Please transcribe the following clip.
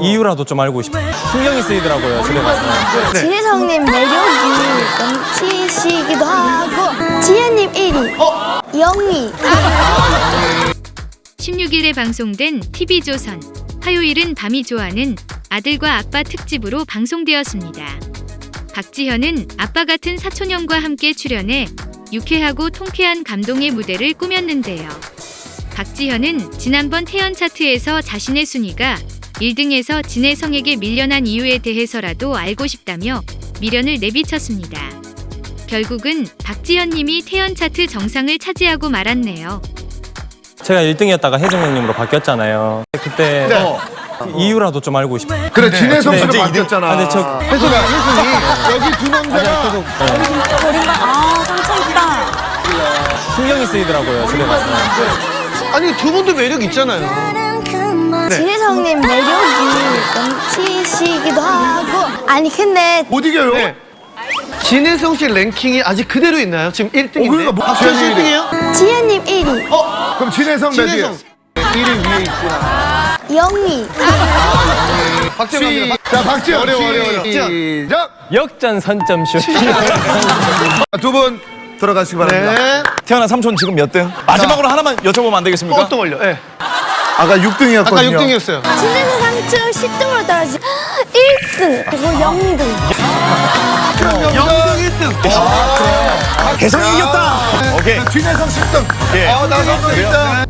이유라도 좀 알고 싶어요. 신경이 쓰이더라고요, 집에 가서. 진혜성님 매력이 넘치시기도 하고 지혜님 1위, 영희 16일에 방송된 TV조선 화요일은 밤이 좋아하는 아들과 아빠 특집으로 방송되었습니다. 박지현은 아빠 같은 사촌형과 함께 출연해 유쾌하고 통쾌한 감동의 무대를 꾸몄는데요. 박지현은 지난번 태연 차트에서 자신의 순위가 1등에서 진혜성에게 밀려난 이유에 대해서라도 알고 싶다며 미련을 내비쳤습니다. 결국은 박지현 님이 태연 차트 정상을 차지하고 말았네요. 제가 1등이었다가 혜정 형님으로 바뀌었잖아요. 그때 네. 이유라도 좀 알고 싶어요. 그래 진혜성 씨로 이제 바뀌었잖아. 아, 근데 저- 혜성아 혜성이 여기 두 남자가 아 상처 있다 신경이 쓰이더라고요, 집에 가서. 아니 두 분도 매력 있잖아요. 진혜성님 매력이 넘치시기도 하고 아니 근데 못 이겨요. 네. 진혜성 씨 랭킹이 아직 그대로 있나요? 지금 1등인데. 어, 그러니까 뭐- 박지현 씨 지현이 1등이에요? 지혜님 1위, 그럼 진혜성 몇 진혜성. 위? 1위 위에 있구나. 영희 박지현 갑니다. 박- 자, 박지현 어려워, 어려워, 어려워. 시작. 역전 선점슛. 두분 들어가시기 바랍니다. 네. 태어나 삼촌 지금 몇 등? 마지막으로 하나만 여쭤보면 안 되겠습니까? 어떤 걸요? 예. 아까 6등이었거든요. 아까 6등이었어요. 진혜성 상층 10등으로 떨어진 1등 그리고 0등 영등 1등. 개성이 이겼다. 오케이. 진혜성 10등. 예. 어, 나성도 1등.